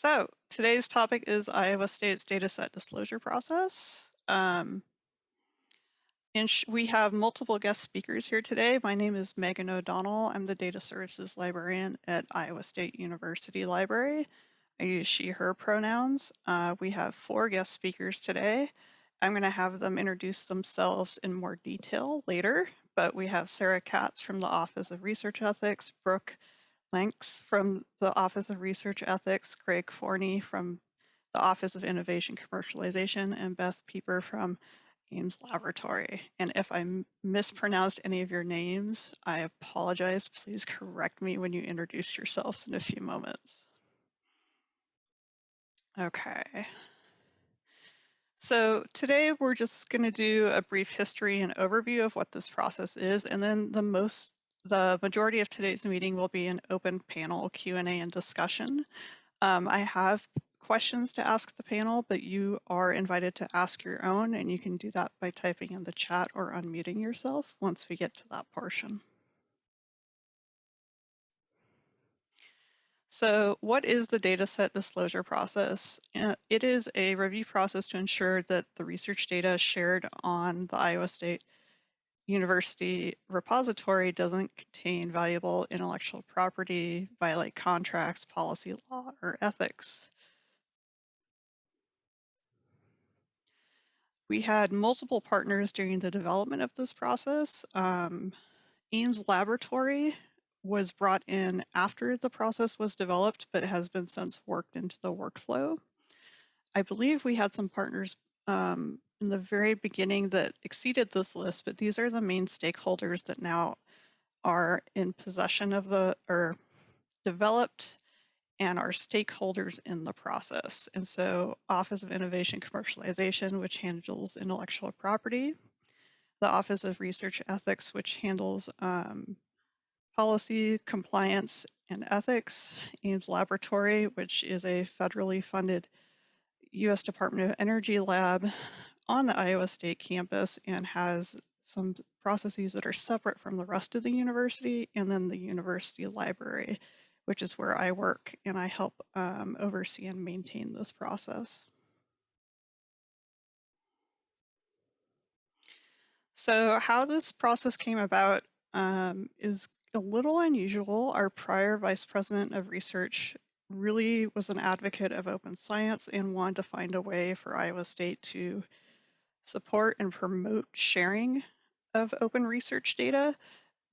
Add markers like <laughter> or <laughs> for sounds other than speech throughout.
So today's topic is Iowa State's dataset disclosure process. Um, and we have multiple guest speakers here today. My name is Megan O'Donnell. I'm the data services librarian at Iowa State University Library. I use she, her pronouns. Uh, we have four guest speakers today. I'm going to have them introduce themselves in more detail later, but we have Sarah Katz from the Office of Research Ethics, Brooke Lenks from the Office of Research Ethics, Craig Forney from the Office of Innovation Commercialization, and Beth Pieper from Ames Laboratory. And if I mispronounced any of your names, I apologize. Please correct me when you introduce yourselves in a few moments. Okay. So today we're just going to do a brief history and overview of what this process is, and then the most the majority of today's meeting will be an open panel Q&A and discussion. Um, I have questions to ask the panel, but you are invited to ask your own, and you can do that by typing in the chat or unmuting yourself once we get to that portion. So what is the dataset disclosure process? Uh, it is a review process to ensure that the research data shared on the Iowa State university repository doesn't contain valuable intellectual property, violate contracts, policy law, or ethics. We had multiple partners during the development of this process. Um, Ames Laboratory was brought in after the process was developed, but has been since worked into the workflow. I believe we had some partners um, in the very beginning that exceeded this list, but these are the main stakeholders that now are in possession of the, or developed and are stakeholders in the process. And so Office of Innovation Commercialization, which handles intellectual property, the Office of Research Ethics, which handles um, policy, compliance, and ethics, Ames Laboratory, which is a federally funded U.S. Department of Energy lab on the Iowa State campus and has some processes that are separate from the rest of the university and then the university library, which is where I work and I help um, oversee and maintain this process. So how this process came about um, is a little unusual. Our prior vice president of research really was an advocate of open science and wanted to find a way for Iowa State to support and promote sharing of open research data,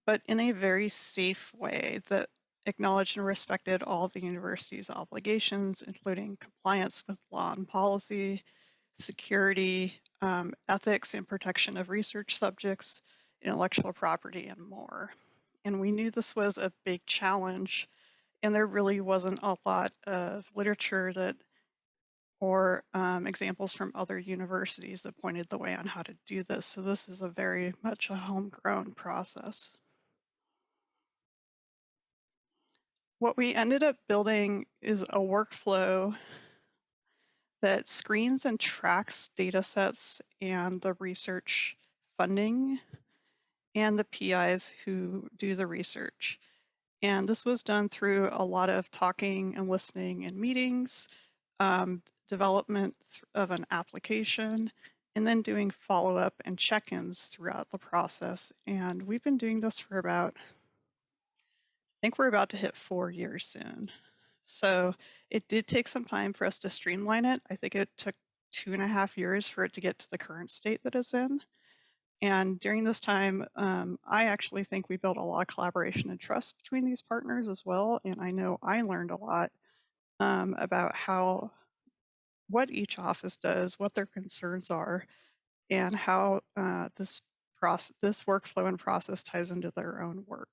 but in a very safe way that acknowledged and respected all the university's obligations, including compliance with law and policy, security, um, ethics and protection of research subjects, intellectual property, and more. And we knew this was a big challenge, and there really wasn't a lot of literature that or um, examples from other universities that pointed the way on how to do this. So this is a very much a homegrown process. What we ended up building is a workflow that screens and tracks data sets and the research funding and the PIs who do the research. And this was done through a lot of talking and listening and meetings, um, development of an application, and then doing follow-up and check-ins throughout the process. And we've been doing this for about, I think we're about to hit four years soon. So it did take some time for us to streamline it. I think it took two and a half years for it to get to the current state that it's in. And during this time, um, I actually think we built a lot of collaboration and trust between these partners as well. And I know I learned a lot um, about how what each office does, what their concerns are, and how uh, this process, this workflow and process ties into their own work.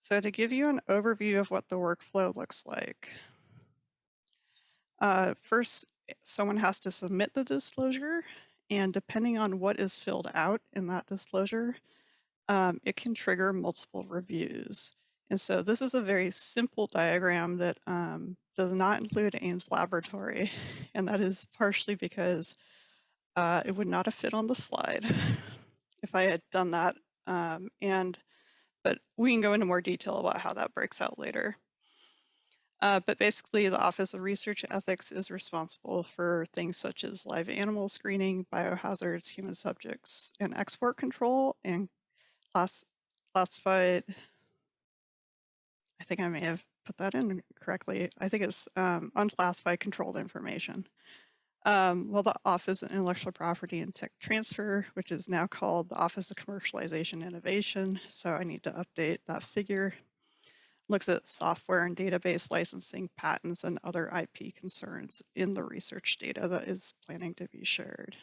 So to give you an overview of what the workflow looks like, uh, first, someone has to submit the disclosure, and depending on what is filled out in that disclosure, um, it can trigger multiple reviews. And so this is a very simple diagram that um, does not include Ames Laboratory, <laughs> and that is partially because uh, it would not have fit on the slide <laughs> if I had done that. Um, and but we can go into more detail about how that breaks out later. Uh, but basically, the Office of Research Ethics is responsible for things such as live animal screening, biohazards, human subjects, and export control, and class classified. I think I may have put that in correctly. I think it's um, unclassified controlled information. Um, well, the Office of Intellectual Property and Tech Transfer, which is now called the Office of Commercialization Innovation. So I need to update that figure. Looks at software and database licensing, patents, and other IP concerns in the research data that is planning to be shared.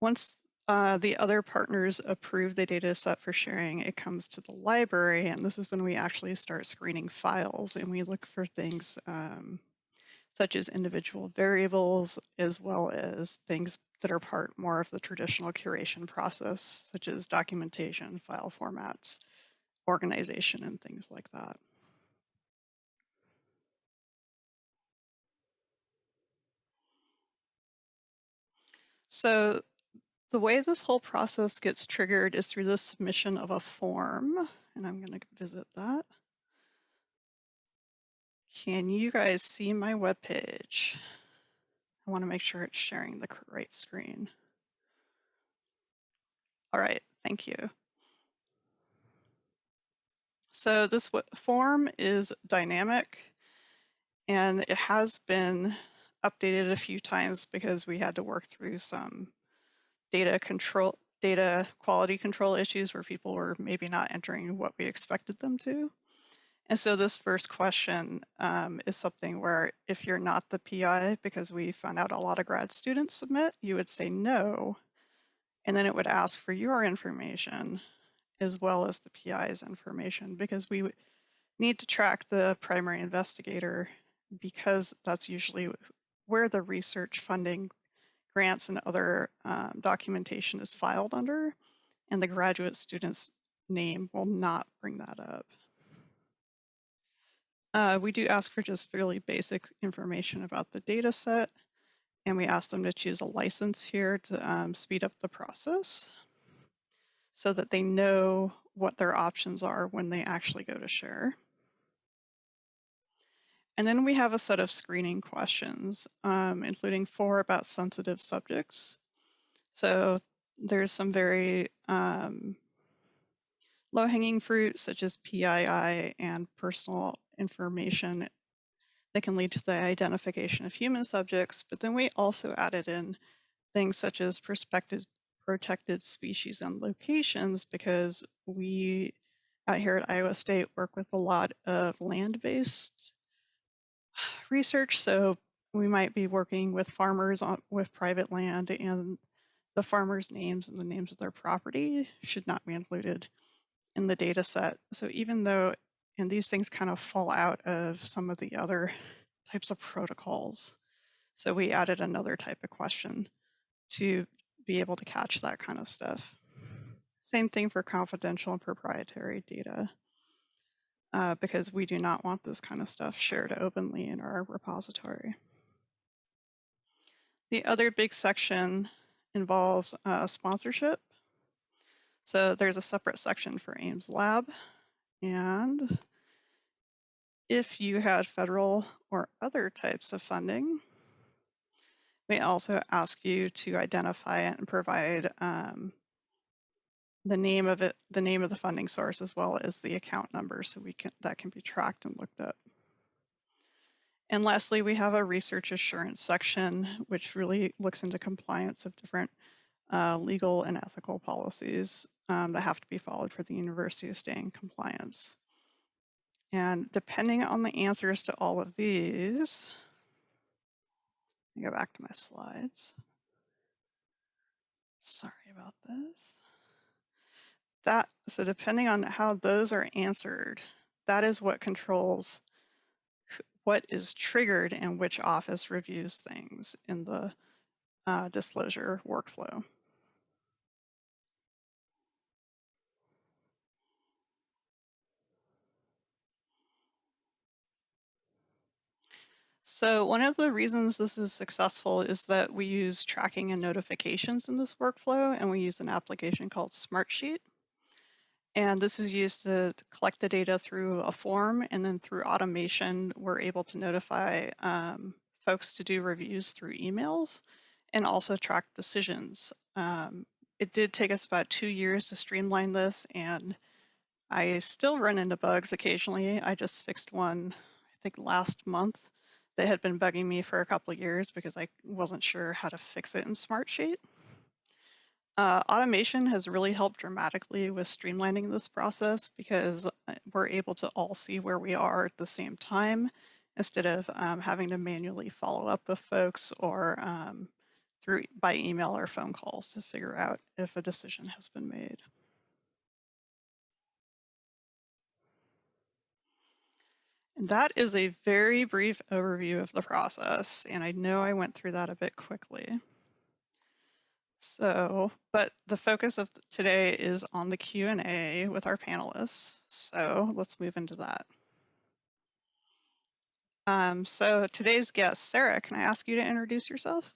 Once uh, the other partners approve the data set for sharing, it comes to the library, and this is when we actually start screening files and we look for things um, such as individual variables, as well as things that are part more of the traditional curation process, such as documentation, file formats, organization, and things like that. So the way this whole process gets triggered is through the submission of a form, and I'm going to visit that. Can you guys see my web page? I want to make sure it's sharing the right screen. All right, thank you. So this form is dynamic and it has been updated a few times because we had to work through some data control, data quality control issues where people were maybe not entering what we expected them to. And so this first question um, is something where if you're not the PI, because we found out a lot of grad students submit, you would say no. And then it would ask for your information as well as the PI's information because we need to track the primary investigator because that's usually where the research funding grants and other um, documentation is filed under, and the graduate student's name will not bring that up. Uh, we do ask for just fairly basic information about the data set, and we ask them to choose a license here to um, speed up the process so that they know what their options are when they actually go to share. And then we have a set of screening questions, um, including four about sensitive subjects. So there's some very um, low-hanging fruit, such as PII and personal information that can lead to the identification of human subjects. But then we also added in things such as prospective protected species and locations because we out here at Iowa State work with a lot of land-based research. So we might be working with farmers on, with private land and the farmers' names and the names of their property should not be included in the data set. So even though, and these things kind of fall out of some of the other types of protocols. So we added another type of question to be able to catch that kind of stuff. Same thing for confidential and proprietary data, uh, because we do not want this kind of stuff shared openly in our repository. The other big section involves uh, sponsorship. So there's a separate section for Ames Lab. And if you had federal or other types of funding, we also ask you to identify it and provide um, the name of it, the name of the funding source, as well as the account number, so we can that can be tracked and looked up. And lastly, we have a research assurance section, which really looks into compliance of different uh, legal and ethical policies um, that have to be followed for the university to stay in compliance. And depending on the answers to all of these, let me go back to my slides. Sorry about this. That, so depending on how those are answered, that is what controls what is triggered and which office reviews things in the uh, disclosure workflow. So one of the reasons this is successful is that we use tracking and notifications in this workflow, and we use an application called Smartsheet. And this is used to collect the data through a form, and then through automation, we're able to notify um, folks to do reviews through emails and also track decisions. Um, it did take us about two years to streamline this, and I still run into bugs occasionally. I just fixed one, I think last month, that had been bugging me for a couple of years because I wasn't sure how to fix it in Smartsheet. Uh, automation has really helped dramatically with streamlining this process because uh, we're able to all see where we are at the same time instead of um, having to manually follow up with folks or um, through by email or phone calls to figure out if a decision has been made. And that is a very brief overview of the process, and I know I went through that a bit quickly. So, but the focus of today is on the Q&A with our panelists. So let's move into that. Um, so today's guest, Sarah, can I ask you to introduce yourself?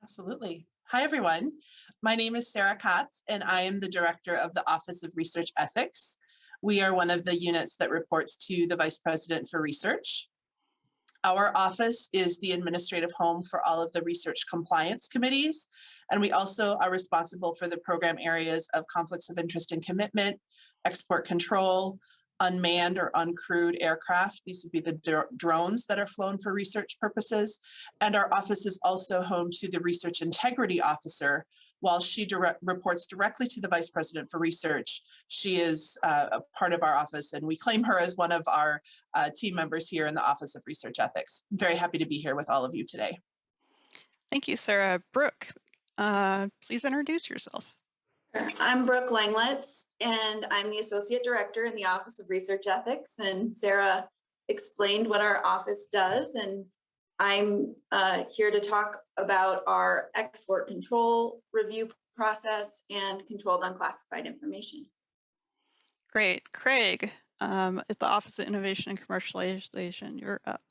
Absolutely. Hi, everyone. My name is Sarah Katz, and I am the director of the Office of Research Ethics. We are one of the units that reports to the Vice President for Research. Our office is the administrative home for all of the research compliance committees, and we also are responsible for the program areas of conflicts of interest and commitment, export control, unmanned or uncrewed aircraft. These would be the dr drones that are flown for research purposes. And our office is also home to the research integrity officer. While she direct, reports directly to the vice president for research, she is uh, a part of our office and we claim her as one of our uh, team members here in the Office of Research Ethics. I'm very happy to be here with all of you today. Thank you, Sarah. Brooke, uh, please introduce yourself. I'm Brooke Langlitz, and I'm the Associate Director in the Office of Research Ethics. And Sarah explained what our office does, and I'm uh, here to talk about our export control review process and controlled unclassified information. Great. Craig, um, at the Office of Innovation and Commercialization, you're up.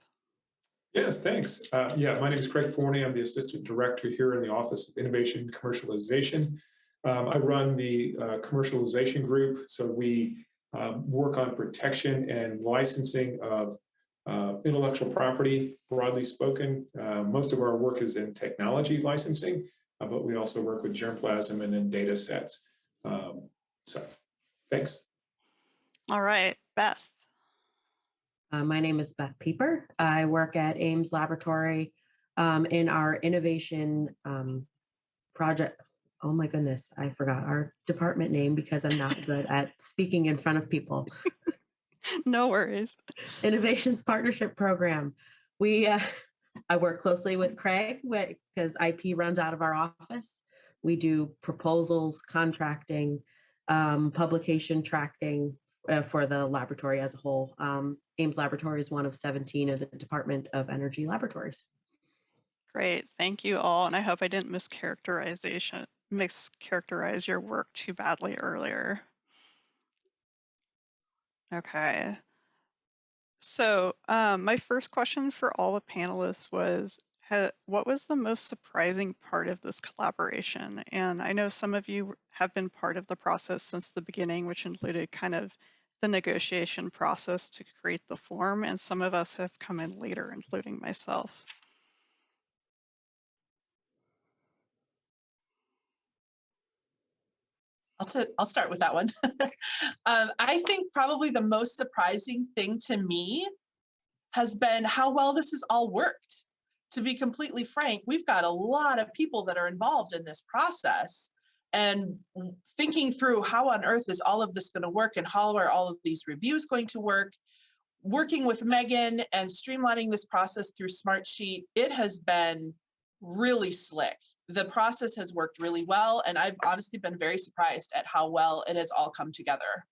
Yes, thanks. Uh, yeah, my name is Craig Forney. I'm the Assistant Director here in the Office of Innovation and Commercialization. Um, I run the uh, commercialization group, so we um, work on protection and licensing of uh, intellectual property, broadly spoken. Uh, most of our work is in technology licensing, uh, but we also work with germplasm and then data sets. Um, so, thanks. All right, Beth. Uh, my name is Beth Pieper. I work at Ames Laboratory um, in our innovation um, project oh my goodness, I forgot our department name because I'm not good at speaking in front of people. no worries. Innovations Partnership Program. We, uh, <laughs> I work closely with Craig because IP runs out of our office. We do proposals, contracting, um, publication tracking uh, for the laboratory as a whole. Um, Ames Laboratory is one of 17 of the Department of Energy laboratories. Great, thank you all. And I hope I didn't mischaracterization mischaracterize your work too badly earlier. Okay. So um, my first question for all the panelists was, what was the most surprising part of this collaboration? And I know some of you have been part of the process since the beginning, which included kind of the negotiation process to create the form, and some of us have come in later, including myself. I'll, t- I'll start with that one. <laughs> um, I think probably the most surprising thing to me has been how well this has all worked. To be completely frank, we've got a lot of people that are involved in this process and thinking through how on earth is all of this going to work and how are all of these reviews going to work. Working with Megan and streamlining this process through Smartsheet, it has been really slick the process has worked really well, and I've honestly been very surprised at how well it has all come together.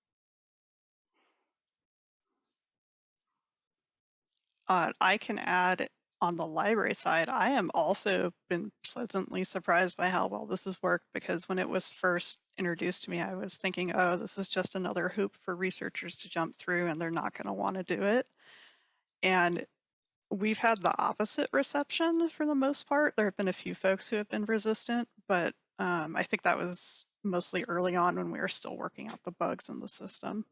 Uh, I can add on the library side, I am also been pleasantly surprised by how well this has worked because when it was first introduced to me, I was thinking, oh, this is just another hoop for researchers to jump through and they're not going to want to do it. And we've had the opposite reception for the most part. There have been a few folks who have been resistant, but um, I think that was mostly early on when we were still working out the bugs in the system.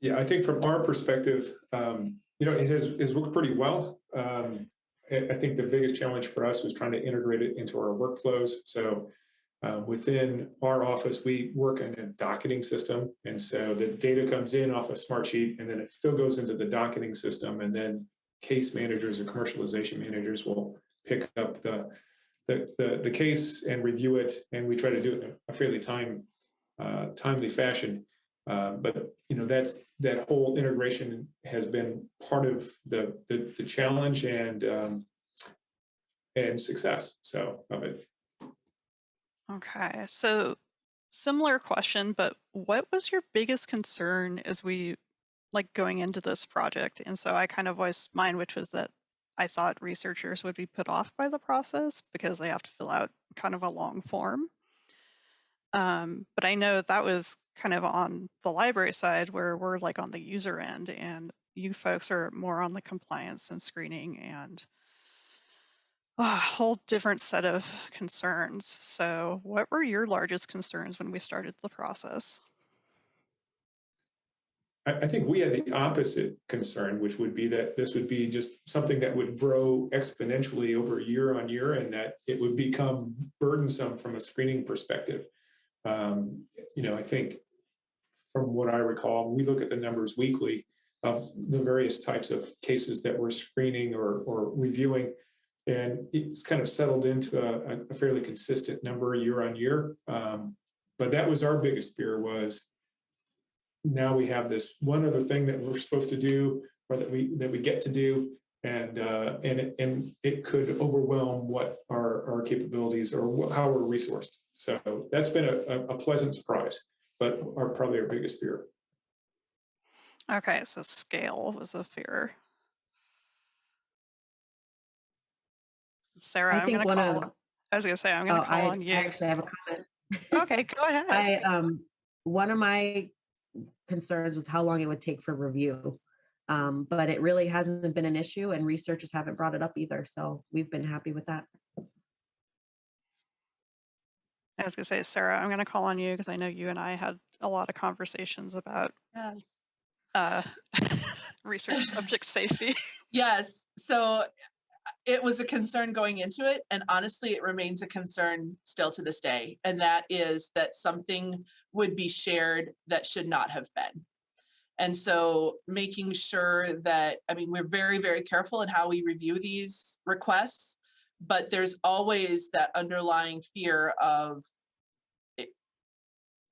Yeah, I think from our perspective, um, you know, it has, has worked pretty well. Um, I, I think the biggest challenge for us was trying to integrate it into our workflows. So uh, within our office, we work in a docketing system. And so the data comes in off a Smartsheet and then it still goes into the docketing system. And then case managers or commercialization managers will pick up the, the, the, the case and review it. And we try to do it in a fairly time, uh, timely fashion. Uh, but you know that's that whole integration has been part of the the, the challenge and um, and success. So of it. Okay, so similar question, but what was your biggest concern as we like going into this project? And so I kind of voiced mine, which was that I thought researchers would be put off by the process because they have to fill out kind of a long form. Um, but I know that was kind of on the library side where we're like on the user end and you folks are more on the compliance and screening and a whole different set of concerns. So what were your largest concerns when we started the process? I, I think we had the opposite concern, which would be that this would be just something that would grow exponentially over year on year, and that it would become burdensome from a screening perspective. Um, you know, I think from what I recall, we look at the numbers weekly of the various types of cases that we're screening or, or reviewing. And it's kind of settled into a, a fairly consistent number year on year. Um, but that was our biggest fear was now we have this one other thing that we're supposed to do or that we that we get to do and uh, and it, and it could overwhelm what our our capabilities or how we're resourced. So that's been a, a pleasant surprise, but our probably our biggest fear. Okay, so scale was a fear. Sarah, I I'm think gonna one call. of, I was gonna say I'm oh, gonna call I on you. I actually have a comment. Okay, go <laughs> ahead. I, um, one of my concerns was how long it would take for review. Um, but it really hasn't been an issue and researchers haven't brought it up either. So we've been happy with that. I was gonna say, Sarah, I'm gonna call on you because I know you and I had a lot of conversations about Yes. uh, <laughs> research subject safety. <laughs> Yes. So it was a concern going into it. And honestly, it remains a concern still to this day. And that is that something would be shared that should not have been. And so making sure that, I mean, we're very, very careful in how we review these requests, but there's always that underlying fear of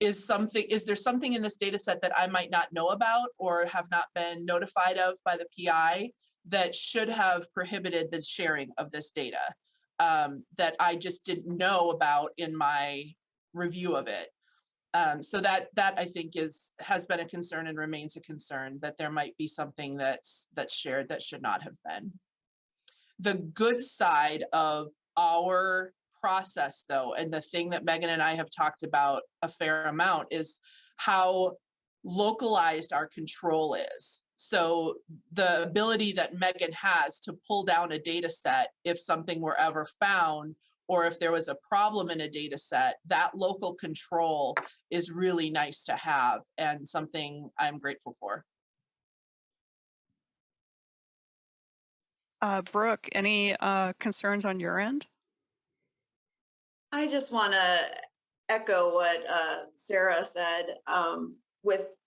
is something, is there something in this data set that I might not know about or have not been notified of by the PI that should have prohibited the sharing of this data um, that I just didn't know about in my review of it. Um, so that that I think is has been a concern and remains a concern that there might be something that's that's shared that should not have been. The good side of our process though, and the thing that Megan and I have talked about a fair amount is how localized our control is. So the ability that Megan has to pull down a data set if something were ever found or if there was a problem in a data set, that local control is really nice to have and something I'm grateful for. Uh, Brooke, any uh, concerns on your end? I just want to echo what uh, Sarah said. Um, with i-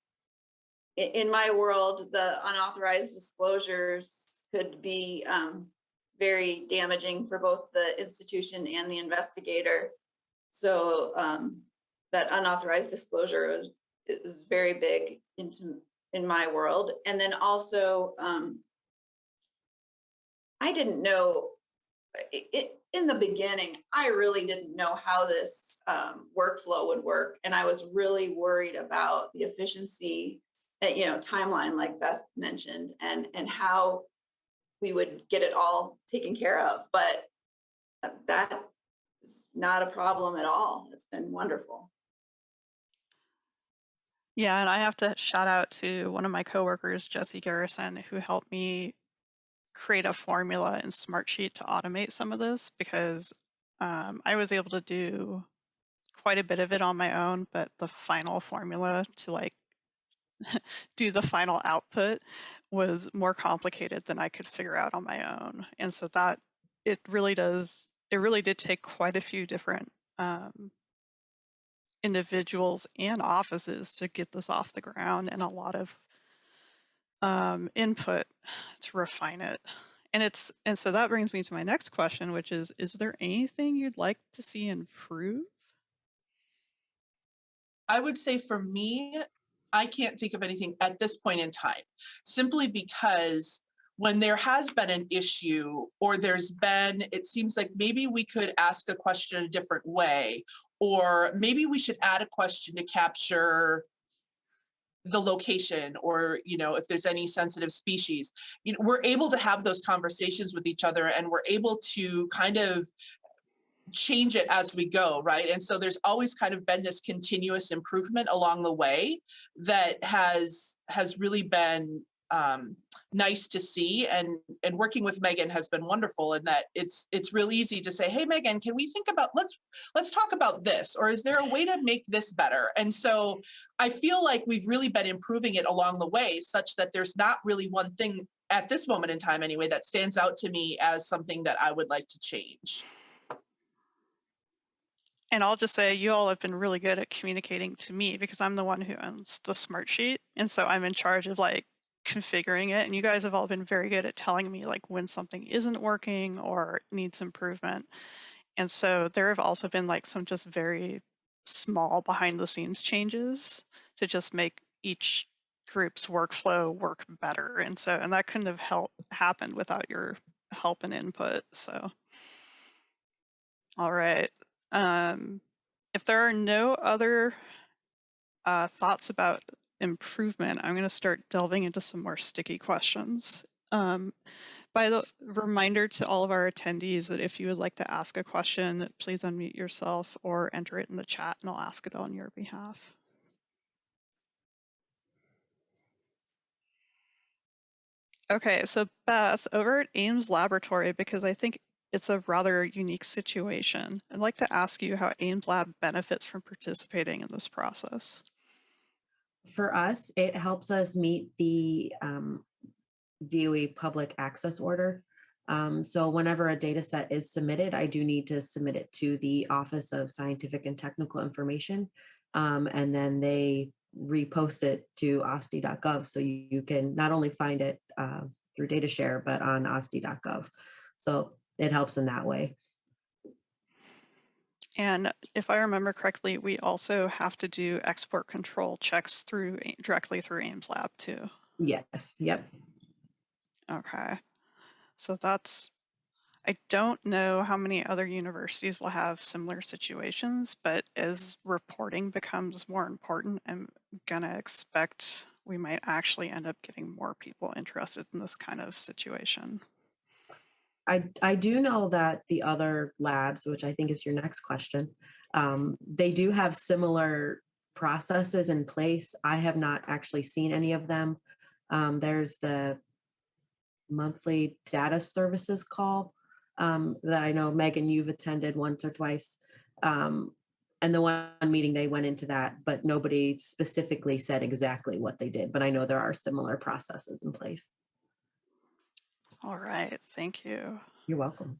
in my world, the unauthorized disclosures could be um, very damaging for both the institution and the investigator. So um, that unauthorized disclosure is, is very big into in my world. And then also, um, I didn't know it, in the beginning, I really didn't know how this um, workflow would work, and I was really worried about the efficiency, you know, timeline like Beth mentioned, and and how we would get it all taken care of. But that is not a problem at all. It's been wonderful. Yeah, and I have to shout out to one of my coworkers, Jesse Garrison, who helped me create a formula in Smartsheet to automate some of this because um, I was able to do quite a bit of it on my own, but the final formula to like <laughs> do the final output was more complicated than I could figure out on my own. And so that it really does, it really did take quite a few different um, individuals and offices to get this off the ground and a lot of um, input to refine it. And it's and so that brings me to my next question, which is: Is there anything you'd like to see improve? I would say for me, I can't think of anything at this point in time, simply because when there has been an issue or there's been, it seems like maybe we could ask a question a different way, or maybe we should add a question to capture the location or you know if there's any sensitive species. You know we're able to have those conversations with each other and we're able to kind of change it as we go right? And so there's always kind of been this continuous improvement along the way that has has really been um, nice to see. And and working with Megan has been wonderful in that it's it's real easy to say hey Megan can we think about let's let's talk about this or is there a way to make this better? And so I feel like we've really been improving it along the way such that there's not really one thing at this moment in time anyway that stands out to me as something that I would like to change. And I'll just say you all have been really good at communicating to me because I'm the one who owns the Smartsheet. And so I'm in charge of like configuring it. And you guys have all been very good at telling me like when something isn't working or needs improvement. And so there have also been like some just very small behind the scenes changes to just make each group's workflow work better. And so, and that couldn't have helped happened without your help and input. So, all right. Um, if there are no other uh, thoughts about improvement, I'm going to start delving into some more sticky questions. Um, by the reminder to all of our attendees that if you would like to ask a question, please unmute yourself or enter it in the chat and I'll ask it on your behalf. Okay, so Beth, over at Ames Laboratory, because I think it's a rather unique situation, I'd like to ask you how Ames Lab benefits from participating in this process. For us, it helps us meet the um, DOE public access order. Um, so whenever a data set is submitted, I do need to submit it to the Office of Scientific and Technical Information. Um, and then they repost it to OSTI.gov. So you, you, can not only find it uh, through DataShare, but on OSTI.gov. So it helps in that way. And if I remember correctly, we also have to do export control checks through directly through Ames Lab too. Yes. Yep. Okay. So that's, I don't know how many other universities will have similar situations, but as reporting becomes more important, I'm going to expect we might actually end up getting more people interested in this kind of situation. I, I do know that the other labs, which I think is your next question, um, they do have similar processes in place. I have not actually seen any of them. Um, there's the monthly data services call um, that I know Megan, you've attended once or twice. Um, and the one meeting they went into that, but nobody specifically said exactly what they did. But I know there are similar processes in place. All right, thank you. You're welcome.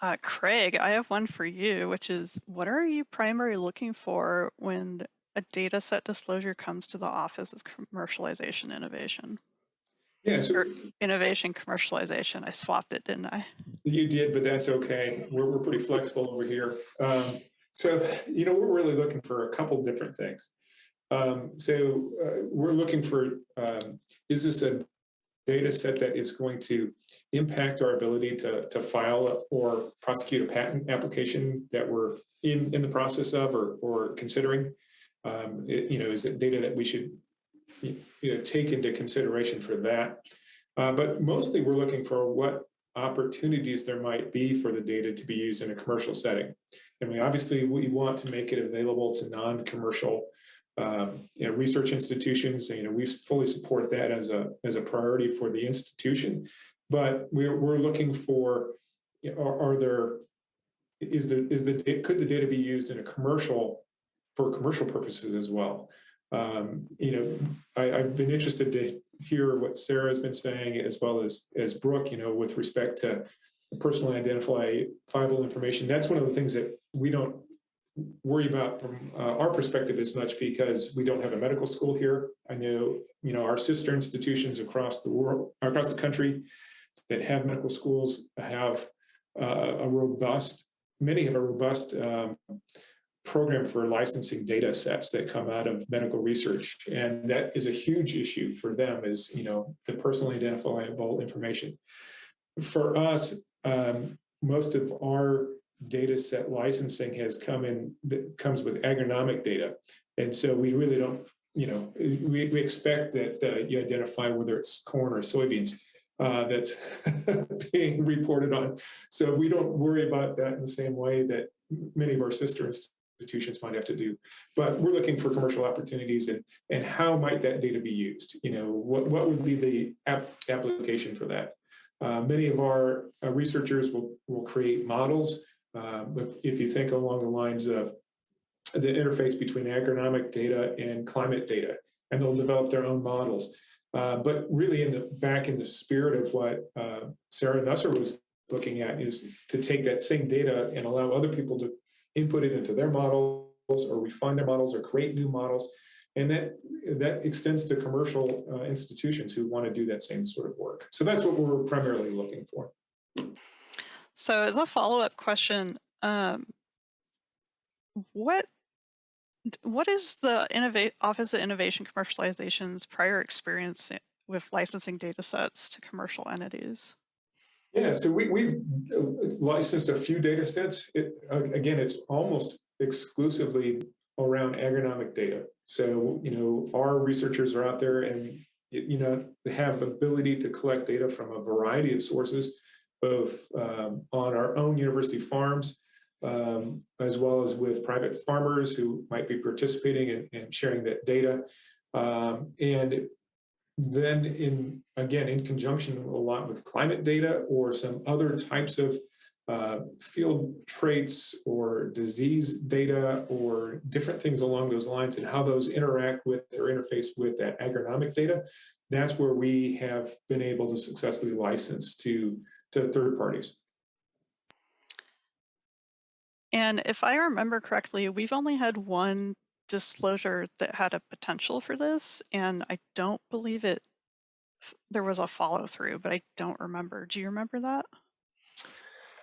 Uh, Craig, I have one for you, which is what are you primarily looking for when a data set disclosure comes to the Office of Commercialization Innovation? Yeah, so Or innovation commercialization. I swapped it, didn't I? you did, but that's okay. We're, we're pretty flexible over here. Um, so, you know, we're really looking for a couple different things. Um, so uh, we're looking for, um, is this a data set that is going to impact our ability to, to file or prosecute a patent application that we're in, in the process of or, or considering? Um, it, you know, is it data that we should you know, take into consideration for that? Uh, but mostly we're looking for what opportunities there might be for the data to be used in a commercial setting. And we obviously we want to make it available to non-commercial um, you know, research institutions. You know, we fully support that as a as a priority for the institution. but we're, we're looking for, you know, are, are there, is the, is the, could the data be used in a commercial, for commercial purposes as well? Um, you know, I, I've been interested to hear what Sarah has been saying as well as, as Brooke, you know, with respect to personally identifiable information. That's one of the things that we don't worry about from uh, our perspective as much because we don't have a medical school here. I know, you know, our sister institutions across the world, across the country that have medical schools have uh, a robust, many have a robust um, program for licensing data sets that come out of medical research. And that is a huge issue for them is, you know, the personally identifiable information. For us, um, most of our data set licensing has come in, that comes with agronomic data. And so we really don't, you know, we, we expect that uh, you identify whether it's corn or soybeans uh, that's <laughs> being reported on. So we don't worry about that in the same way that many of our sister institutions might have to do. But we're looking for commercial opportunities and, and how might that data be used? You know, what, what would be the app application for that? Uh, many of our uh, researchers will, will create models. Uh, but if you think along the lines of the interface between agronomic data and climate data, and they'll develop their own models. Uh, but really in the back in the spirit of what uh, Sarah Nusser was looking at is to take that same data and allow other people to input it into their models or refine their models or create new models. And that, that extends to commercial uh, institutions who want to do that same sort of work. So that's what we're primarily looking for. So as a follow-up question, um, what what is the Innovate Office of Innovation Commercialization's prior experience with licensing data sets to commercial entities? Yeah, so we, we've uh, licensed a few data sets. It, again, it's almost exclusively around agronomic data. So, you know, our researchers are out there and, you know, they have ability to collect data from a variety of sources, both um, on our own university farms, um, as well as with private farmers who might be participating and, and sharing that data. Um, and then in, again, in conjunction a lot with climate data or some other types of uh, field traits or disease data or different things along those lines and how those interact with or interface with that agronomic data, that's where we have been able to successfully license to, to third parties. And if I remember correctly, we've only had one disclosure that had a potential for this, and I don't believe it. There was a follow through, but I don't remember. Do you remember that?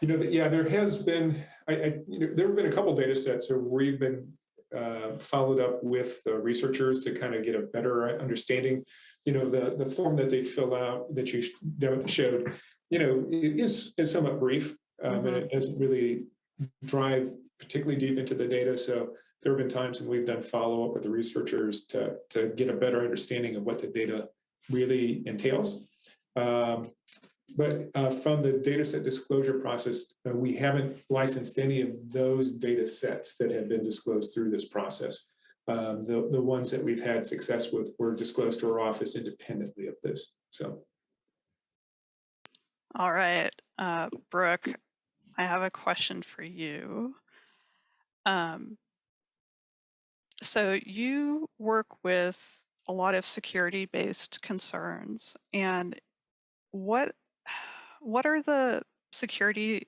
You know, yeah, there has been. I, I you know, there have been a couple data sets where we've been uh, followed up with the researchers to kind of get a better understanding. You know, the the form that they fill out that you showed, you know, it is, is somewhat brief, um, mm -hmm. and it doesn't really drive particularly deep into the data. So there have been times when we've done follow up with the researchers to, to get a better understanding of what the data really entails. Um, but uh, from the data set disclosure process, uh, we haven't licensed any of those data sets that have been disclosed through this process. Um, the, the ones that we've had success with were disclosed to our office independently of this. So. All right, uh, Brooke, I have a question for you. Um, so you work with a lot of security-based concerns, and what what are the security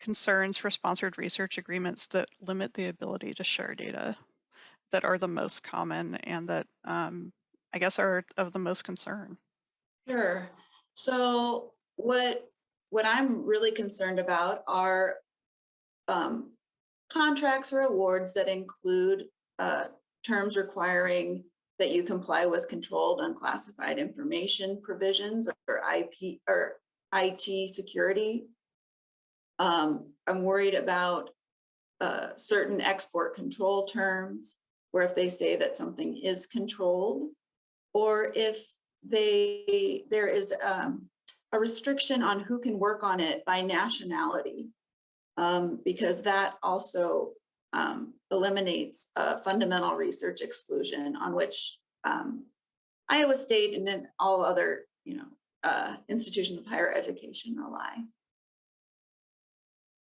concerns for sponsored research agreements that limit the ability to share data that are the most common and that um, I guess are of the most concern? Sure. So what what I'm really concerned about are um, contracts or awards that include uh, terms requiring that you comply with controlled unclassified information provisions or IP or IT security. Um, I'm worried about uh, certain export control terms where if they say that something is controlled or if they there is um, a restriction on who can work on it by nationality um, because that also um, eliminates a fundamental research exclusion on which um, Iowa State and then all other, you know, uh, institutions of higher education rely.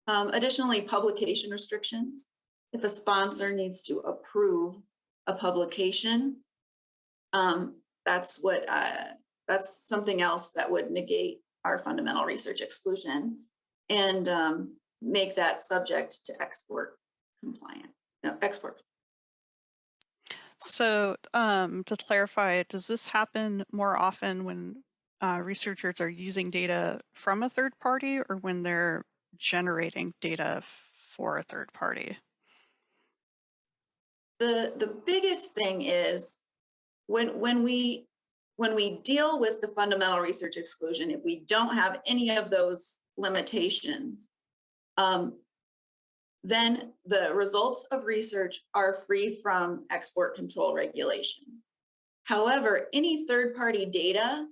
Um, additionally, publication restrictions. If a sponsor needs to approve a publication, um, that's what, uh, that's something else that would negate our fundamental research exclusion and, um, make that subject to export compliant, no, export. So um, to clarify, does this happen more often when uh, researchers are using data from a third party or when they're generating data for a third party? The, the biggest thing is when, when we, when we deal with the fundamental research exclusion, if we don't have any of those limitations, um, then the results of research are free from export control regulation. However, any third-party data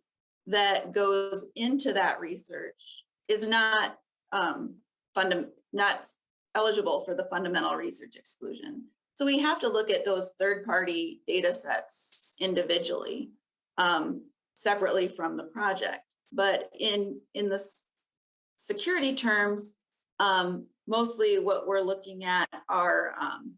that goes into that research is not um, not eligible for the fundamental research exclusion. So we have to look at those third-party data sets individually, um, separately from the project. But in, in the security terms, um, mostly what we're looking at are, um,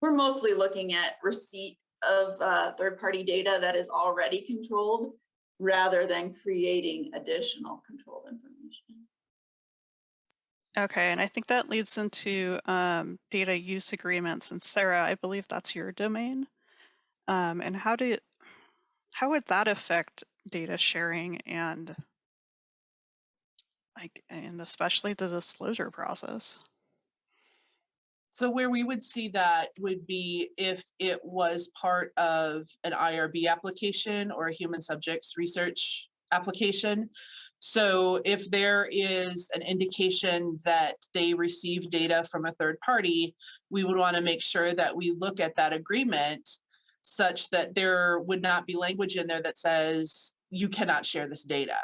we're mostly looking at receipt of uh, third-party data that is already controlled rather than creating additional controlled information. Okay, and I think that leads into um, data use agreements. And Sarah, I believe that's your domain. Um, and how do how would that affect data sharing and like and especially the disclosure process? So where we would see that would be if it was part of an IRB application or a human subjects research application. So if there is an indication that they receive data from a third party, we would want to make sure that we look at that agreement such that there would not be language in there that says you cannot share this data.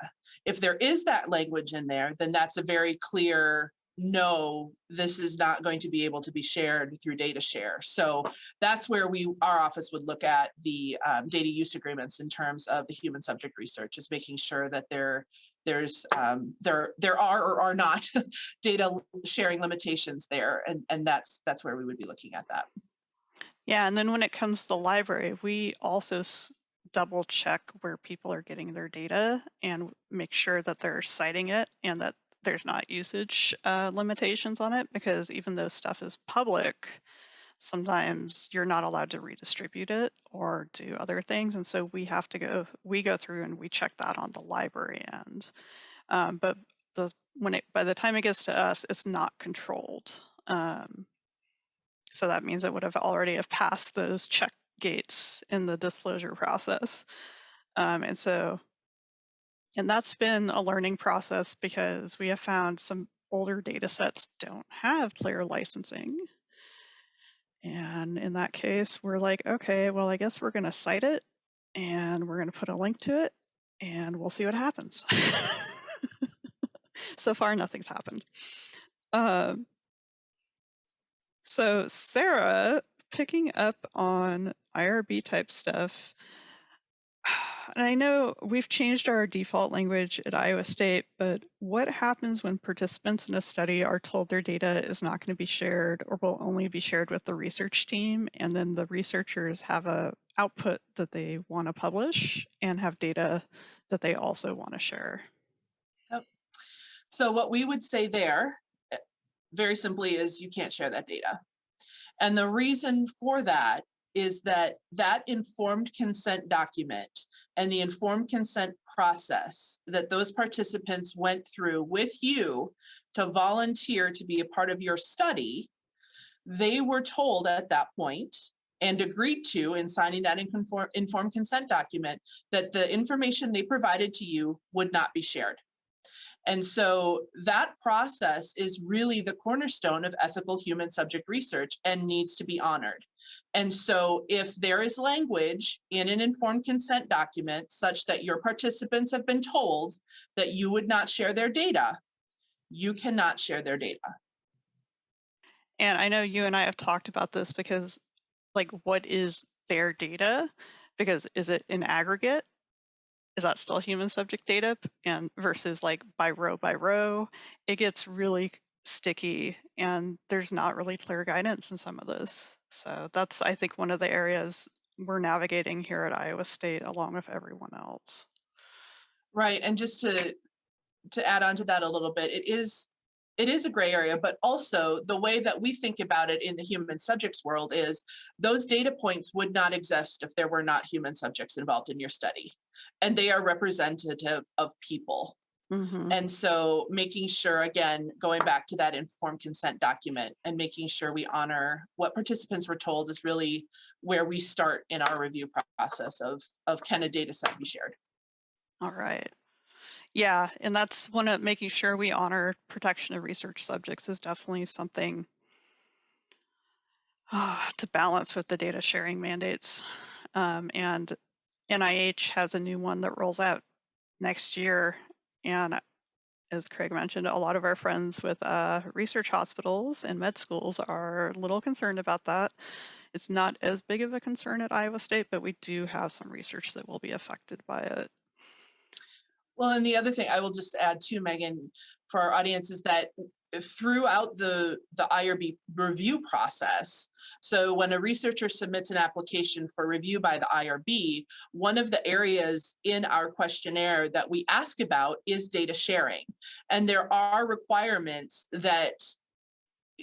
If there is that language in there, then that's a very clear no, this is not going to be able to be shared through data share. So that's where we, our office would look at the um, data use agreements in terms of the human subject research, is making sure that there, there's, um, there, there are or are not <laughs> data sharing limitations there, and and that's that's where we would be looking at that. Yeah, and then when it comes to the library, we also double check where people are getting their data and make sure that they're citing it and that there's not usage uh, limitations on it because even though stuff is public, sometimes you're not allowed to redistribute it or do other things. And so we have to go, we go through and we check that on the library end. Um, but the when it by the time it gets to us, it's not controlled. Um, so that means it would have already have passed those check gates in the disclosure process. Um, and so, and that's been a learning process because we have found some older data sets don't have clear licensing. And in that case, we're like, okay, well, I guess we're going to cite it and we're going to put a link to it and we'll see what happens. <laughs> so far, nothing's happened. Um, so, Sarah, picking up on IRB type stuff, <sighs> and I know we've changed our default language at Iowa State, but what happens when participants in a study are told their data is not going to be shared or will only be shared with the research team, and then the researchers have a output that they want to publish and have data that they also want to share? So what we would say there, very simply, is you can't share that data. And the reason for that is that that informed consent document and the informed consent process that those participants went through with you to volunteer to be a part of your study, they were told at that point and agreed to in signing that informed consent document that the information they provided to you would not be shared. And so that process is really the cornerstone of ethical human subject research and needs to be honored. And so if there is language in an informed consent document such that your participants have been told that you would not share their data, you cannot share their data. And I know you and I have talked about this because, like, what is their data? Because is it an aggregate? Is that still human subject data and versus like by row by row it gets really sticky and there's not really clear guidance in some of this. So that's i think one of the areas we're navigating here at iowa state along with everyone else. Right, and just to, to add on to that a little bit, it is, it is a gray area, but also the way that we think about it in the human subjects world is those data points would not exist if there were not human subjects involved in your study. And they are representative of people. Mhm. And so making sure, again, going back to that informed consent document and making sure we honor what participants were told is really where we start in our review process of, of can a data set be shared? all right yeah and that's one of making sure we honor protection of research subjects is definitely something ah, <sighs> to balance with the data sharing mandates. Um, and NIH has a new one that rolls out next year. And as Craig mentioned, a lot of our friends with uh, research hospitals and med schools are a little concerned about that. It's not as big of a concern at Iowa State, but we do have some research that will be affected by it. Well, and the other thing I will just add to Megan for our audience is that throughout the, the IRB review process, so when a researcher submits an application for review by the IRB, one of the areas in our questionnaire that we ask about is data sharing. And there are requirements that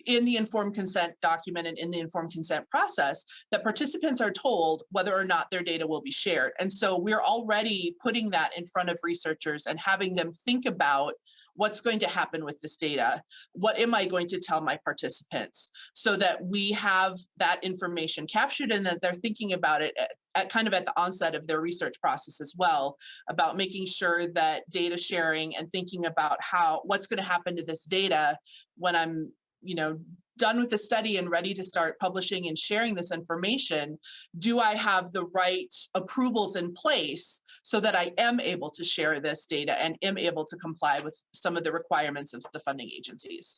in the informed consent document and in the informed consent process that participants are told whether or not their data will be shared. And so we're already putting that in front of researchers and having them think about what's going to happen with this data? What am I going to tell my participants? So that we have that information captured and that they're thinking about it at, at kind of at the onset of their research process as well, about making sure that data sharing and thinking about how, what's going to happen to this data when I'm you know, done with the study and ready to start publishing and sharing this information, do I have the right approvals in place so that I am able to share this data and am able to comply with some of the requirements of the funding agencies?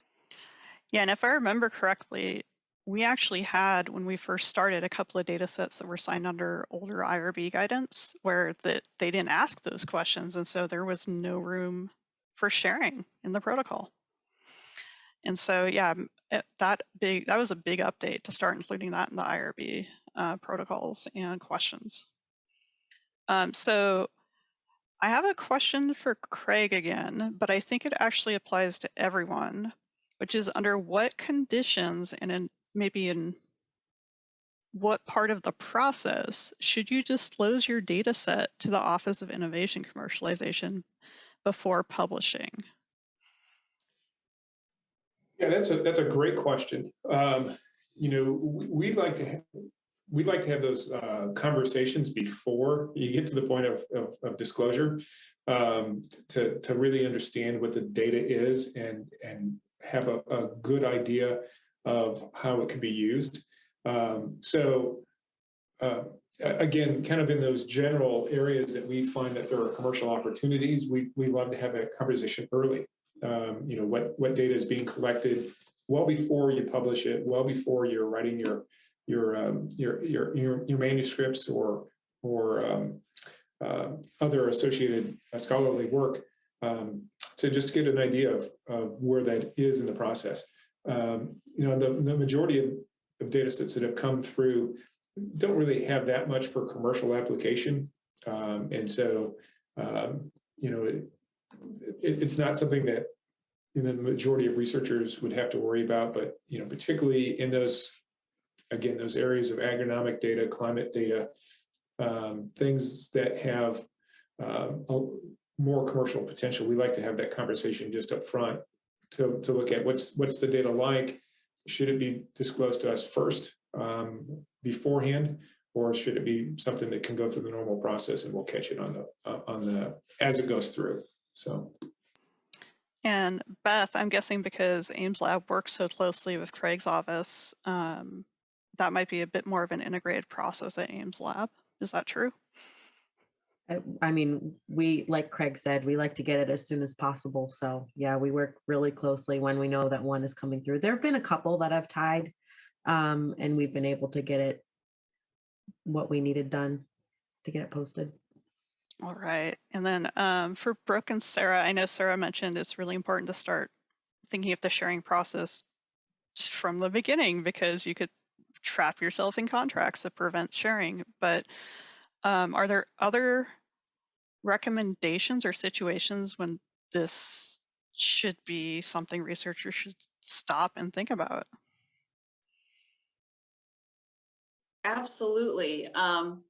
Yeah, and if I remember correctly, we actually had when we first started a couple of data sets that were signed under older IRB guidance where that they didn't ask those questions and so there was no room for sharing in the protocol. And so yeah, eh, that big that was a big update to start including that in the IRB uh, protocols and questions. Um, so I have a question for Craig again, but I think it actually applies to everyone, which is under what conditions and in maybe in what part of the process should you disclose your data set to the Office of Innovation Commercialization before publishing? Yeah, that's a, that's a great question. Um, you know, we- we'd like to, we'd like to have those uh, conversations before you get to the point of, of, of disclosure um, to, to really understand what the data is and, and have a, a good idea of how it can be used. Um, so uh, again, kind of in those general areas that we find that there are commercial opportunities, we, we love to have a conversation early um, you know, what, what data is being collected well before you publish it, well before you're writing your, your, um, your, your, your, your manuscripts or, or, um, uh, other associated scholarly work, um, to just get an idea of, of where that is in the process. Um, you know, the, the majority of, of data sets that have come through don't really have that much for commercial application. And so, you know, it, it, it's not something that you know, the majority of researchers would have to worry about, but you know, particularly in those, again, those areas of agronomic data, climate data, um, things that have a- more commercial potential, we like to have that conversation just up front to, to look at what's what's the data like. Should it be disclosed to us first um, beforehand, or should it be something that can go through the normal process and we'll catch it on the uh, on the as it goes through? So. And Beth, I'm guessing because Ames Lab works so closely with Craig's office, um, that might be a bit more of an integrated process at Ames Lab. Is that true? I- I mean, we, like Craig said, we like to get it as soon as possible. So yeah, we work really closely when we know that one is coming through. There have been a couple that I've tied um, and we've been able to get it what we needed done to get it posted. All right. And then um, for Brooke and Sarah, I know Sarah mentioned it's really important to start thinking of the sharing process from the beginning because you could trap yourself in contracts that prevent sharing. But um, are there other recommendations or situations when this should be something researchers should stop and think about? Absolutely. Um,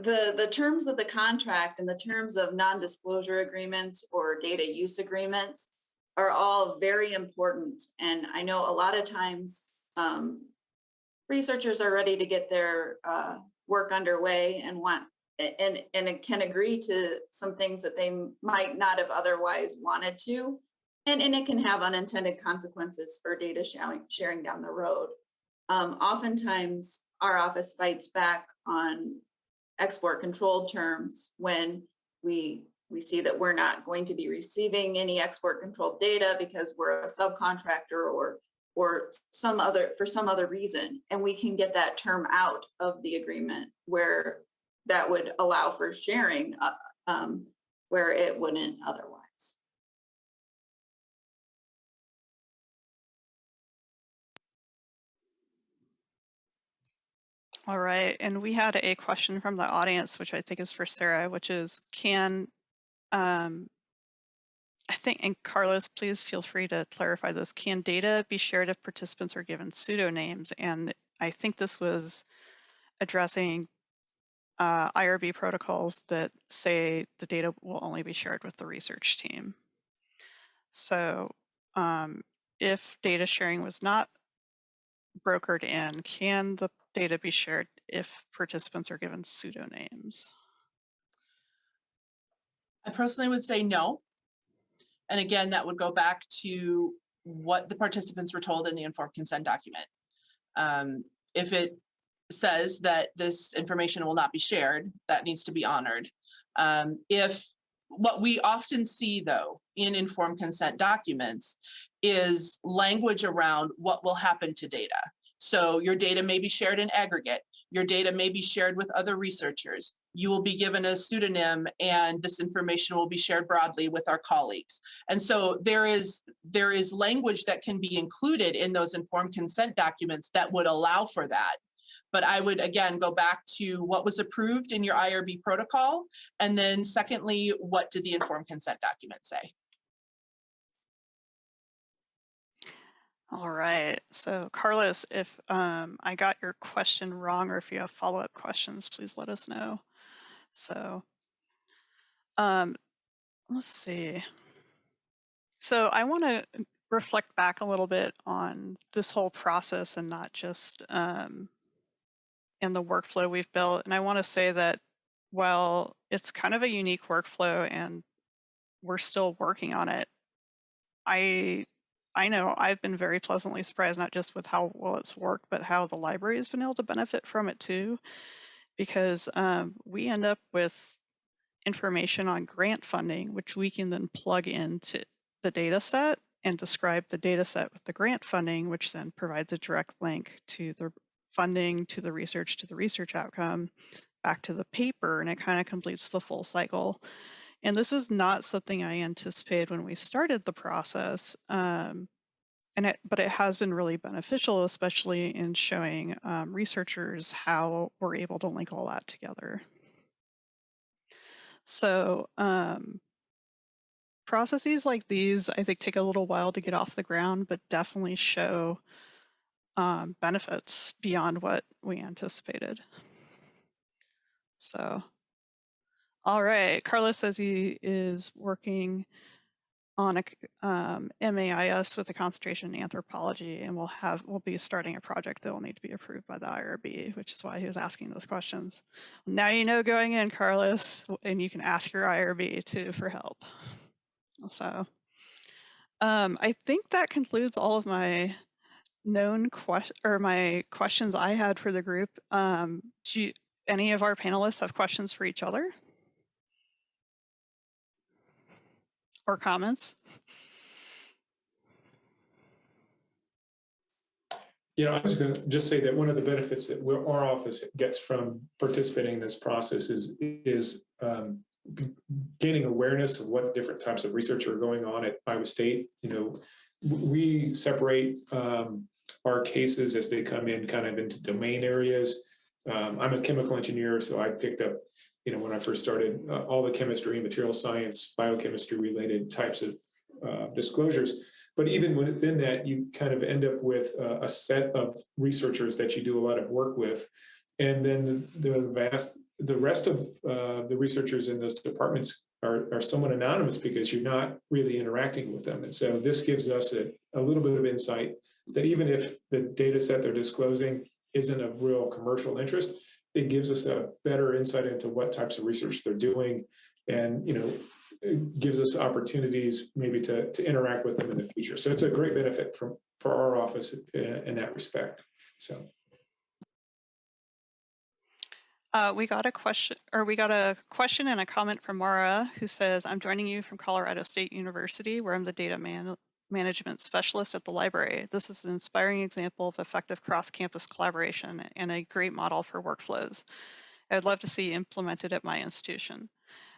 the, the terms of the contract and the terms of non-disclosure agreements or data use agreements are all very important. And I know a lot of times, um, researchers are ready to get their, uh, work underway and want, and, and can agree to some things that they might not have otherwise wanted to. And, and it can have unintended consequences for data sharing, sharing down the road. Um, oftentimes, our office fights back on export control terms when we we see that we're not going to be receiving any export controlled data because we're a subcontractor or or some other for some other reason. And we can get that term out of the agreement where that would allow for sharing uh, um, where it wouldn't otherwise All right. And we had a question from the audience, which I think is for Sarah, which is can, um, I think, and Carlos, please feel free to clarify this. Can data be shared if participants are given pseudonames? And I think this was addressing uh, IRB protocols that say the data will only be shared with the research team. So um, if data sharing was not brokered in, can the data be shared if participants are given pseudonames? I personally would say no. And again, that would go back to what the participants were told in the informed consent document. Um, if it says that this information will not be shared, that needs to be honored. Um, if what we often see though in informed consent documents is language around what will happen to data. So your data may be shared in aggregate. Your data may be shared with other researchers. You will be given a pseudonym and this information will be shared broadly with our colleagues. And so there is, there is language that can be included in those informed consent documents that would allow for that. But I would again go back to what was approved in your IRB protocol. And then secondly, what did the informed consent document say? All right. So Carlos, if um, I got your question wrong or if you have follow-up questions, please let us know. So um, let's see. So I want to reflect back a little bit on this whole process and not just um, in the workflow we've built. And I want to say that while it's kind of a unique workflow and we're still working on it, I I know I've been very pleasantly surprised, not just with how well it's worked, but how the library has been able to benefit from it too, because um, we end up with information on grant funding, which we can then plug into the data set and describe the data set with the grant funding, which then provides a direct link to the funding, to the research, to the research outcome, back to the paper, and it kind of completes the full cycle. And this is not something I anticipated when we started the process. Um, and it, but it has been really beneficial, especially in showing um, researchers how we're able to link all that together. So um, processes like these, I think, take a little while to get off the ground, but definitely show um, benefits beyond what we anticipated. So, all right, Carlos says he is working on a um, MAIS with a concentration in anthropology, and we'll have we'll be starting a project that will need to be approved by the IRB, which is why he was asking those questions. Now you know going in, Carlos, and you can ask your IRB too for help. So, um, I think that concludes all of my known question or my questions I had for the group. Um, do you, any of our panelists have questions for each other? Or comments? You know, I was going to just say that one of the benefits that our office gets from participating in this process is, is um, gaining awareness of what different types of research are going on at Iowa State. You know, we separate um, our cases as they come in kind of into domain areas. Um, I'm a chemical engineer, so I picked up, you know, when I first started, uh, all the chemistry, and material science, biochemistry related types of uh, disclosures. But even within that, you kind of end up with uh, a set of researchers that you do a lot of work with. And then the, the vast, the rest of uh, the researchers in those departments are, are somewhat anonymous because you're not really interacting with them. And so this gives us a, a little bit of insight that even if the data set they're disclosing isn't of real commercial interest, it gives us a better insight into what types of research they're doing. And, you know, it gives us opportunities maybe to, to interact with them in the future. So it's a great benefit from, for our office in, in that respect. So. Uh, we got a question, or we got a question and a comment from Mara, who says, "I'm joining you from Colorado State University, where I'm the data man- management specialist at the library. This is an inspiring example of effective cross-campus collaboration and a great model for workflows. I'd love to see implemented at my institution.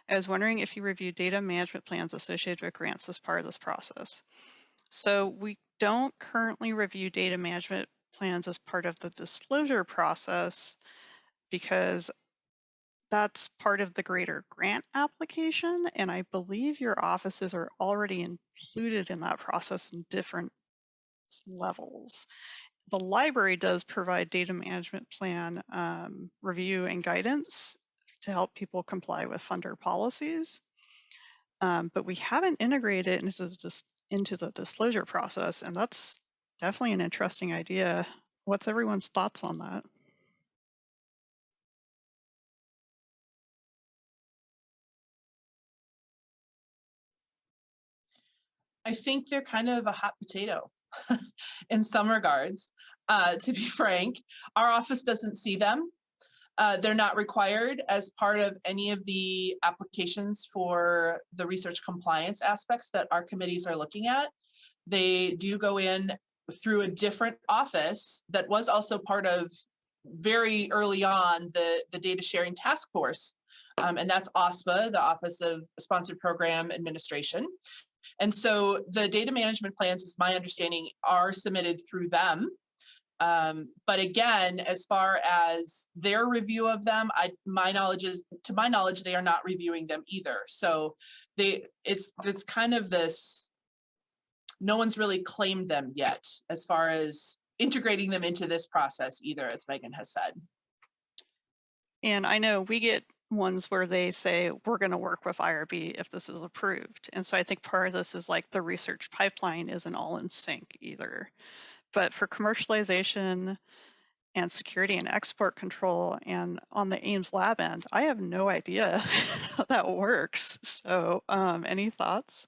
I was wondering if you review data management plans associated with grants as part of this process. So we don't currently review data management plans as part of the disclosure process because that's part of the greater grant application. And I believe your offices are already included in that process in different levels. The library does provide data management plan um, review and guidance to help people comply with funder policies. Um, but we haven't integrated it into the, into the disclosure process. And that's definitely an interesting idea. What's everyone's thoughts on that? I think they're kind of a hot potato <laughs> in some regards. Uh, to be <laughs> frank, our office doesn't see them. Uh, they're not required as part of any of the applications for the research compliance aspects that our committees are looking at. They do go in through a different office that was also part of very early on the, the data sharing task force. Um, and that's OSPA, the Office of Sponsored Program Administration. And so the data management plans, is my understanding, are submitted through them. Um, but again, as far as their review of them, I, my knowledge is, to my knowledge, they are not reviewing them either. So they, it's, it's kind of this, no one's really claimed them yet as far as integrating them into this process either, as Megan has said. And I know we get ones where they say, we're going to work with IRB if this is approved. And so I think part of this is like the research pipeline isn't all in sync either. But for commercialization and security and export control and on the Ames lab end, I have no idea <laughs> how that works. So um, any thoughts?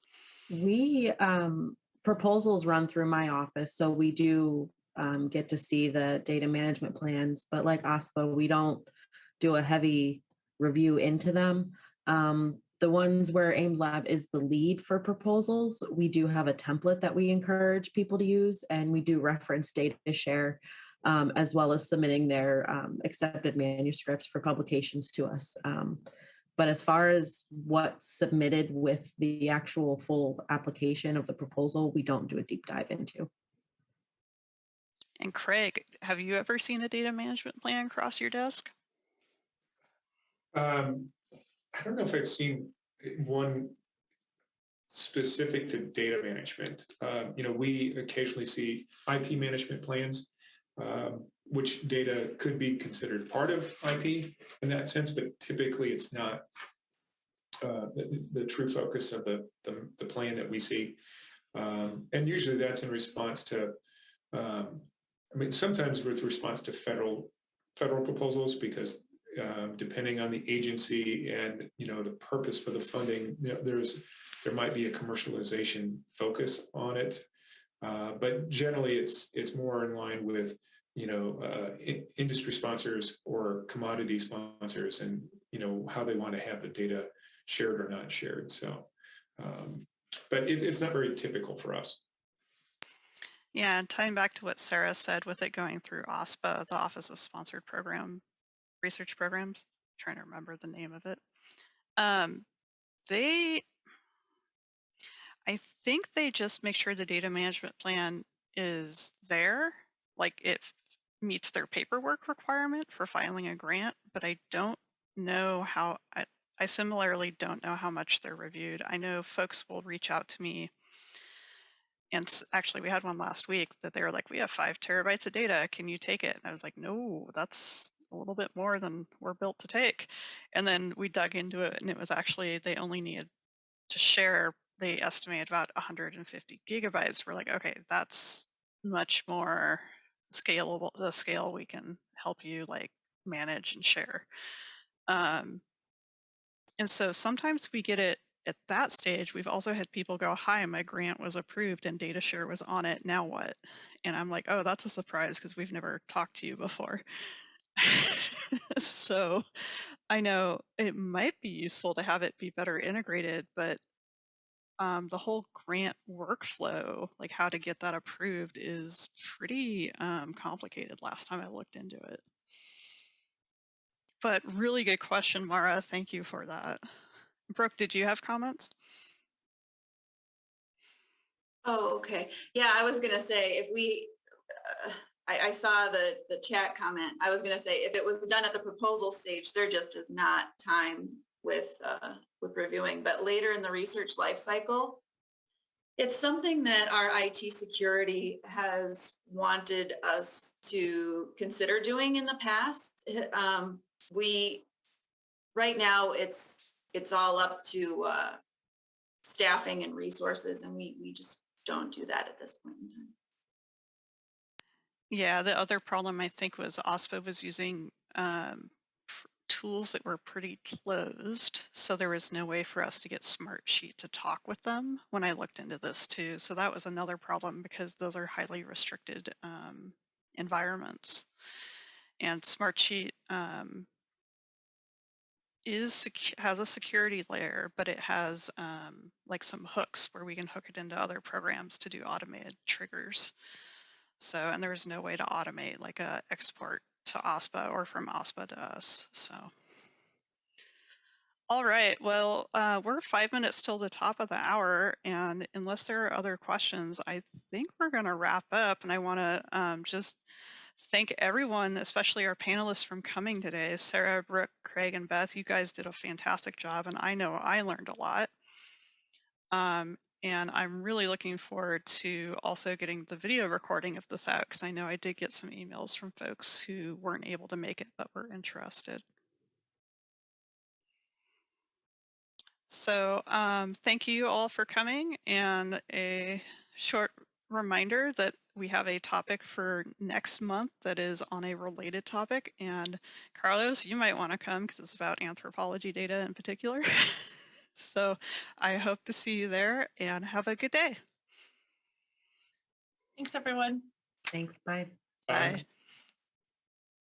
We, um, proposals run through my office, so we do, um, get to see the data management plans, but like OSPA, we don't do a heavy review into them. Um, the ones where Ames Lab is the lead for proposals, we do have a template that we encourage people to use, and we do reference data share, um, as well as submitting their, um, accepted manuscripts for publications to us. Um, but as far as what's submitted with the actual full application of the proposal, we don't do a deep dive into. And Craig, have you ever seen a data management plan cross your desk? Um, I don't know if I've seen one specific to data management. Um, you know, we occasionally see IP management plans, um, which data could be considered part of IP in that sense, but typically it's not uh, the, the true focus of the, the, the plan that we see. Um, and usually that's in response to, um, I mean, sometimes with response to federal federal proposals because uh, depending on the agency and you know the purpose for the funding, you know, there's there might be a commercialization focus on it, uh, but generally it's it's more in line with you know uh, in, industry sponsors or commodity sponsors and you know how they want to have the data shared or not shared. So, um, but it, it's not very typical for us. Yeah, tying back to what Sarah said with it going through OSPA, the Office of Sponsored Program Research Programs, trying to remember the name of it. Um, they, I think they just make sure the data management plan is there, like it meets their paperwork requirement for filing a grant, but I don't know how, I, I similarly don't know how much they're reviewed. I know folks will reach out to me. And actually, we had one last week that they were like, we have five terabytes of data. Can you take it? And I was like, no, that's a little bit more than we're built to take. And then we dug into it, and it was actually they only needed to share. They estimate about 150 gigabytes. We're like, okay, that's much more scalable. The scale we can help you like manage and share. Um, and so sometimes we get it at that stage. We've also had people go, "Hi, my grant was approved and data share was on it. Now what?" And I'm like, "Oh, that's a surprise because we've never talked to you before." <laughs> so I know it might be useful to have it be better integrated, but um, the whole grant workflow, like how to get that approved, is pretty um, complicated last time I looked into it. But really good question, Mara. Thank you for that. Brooke, did you have comments? Oh, okay. Yeah, I was gonna say, if we, uh, I, I saw the, the chat comment. I was gonna say, if it was done at the proposal stage, there just is not time with, uh, with reviewing, but later in the research life cycle, it's something that our IT security has wanted us to consider doing in the past. Um, we, right now, it's, it's all up to, uh, staffing and resources, and we, we just don't do that at this point in time. Yeah, the other problem I think was OSPA was using um, tools that were pretty closed, so there was no way for us to get Smartsheet to talk with them when I looked into this too. So that was another problem because those are highly restricted um, environments. And Smartsheet um, is has a security layer, but it has um, like some hooks where we can hook it into other programs to do automated triggers. So, and there's no way to automate like a export to OSPA or from OSPA to us. So, all right. Well, uh, we're five minutes till the top of the hour, and unless there are other questions, I think we're going to wrap up. And I want to um, just thank everyone, especially our panelists, from coming today. Sarah, Brooke, Craig, and Beth. You guys did a fantastic job, and I know I learned a lot. Um, and I'm really looking forward to also getting the video recording of this out because I know I did get some emails from folks who weren't able to make it but were interested. So um, thank you all for coming and a short reminder that we have a topic for next month that is on a related topic. And Carlos, you might want to come because it's about anthropology data in particular. <laughs> so I hope to see you there and have a good day. Thanks, everyone. Thanks, bye. Bye.